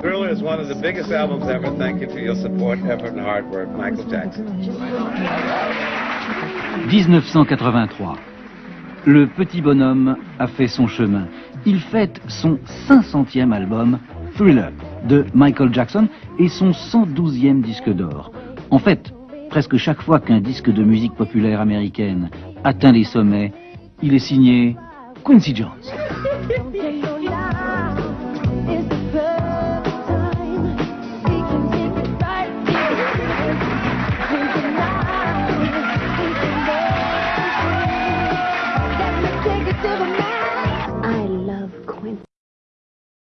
Thriller is one of the biggest albums ever. Thank you for your support, effort, and hard work. Michael Jackson. 1983. Le petit bonhomme a fait son chemin. Il fête son 500e album, Thriller, de Michael Jackson, et son 112e disque d'or. En fait, presque chaque fois qu'un disque de musique populaire américaine atteint les sommets, il est signé Quincy Jones.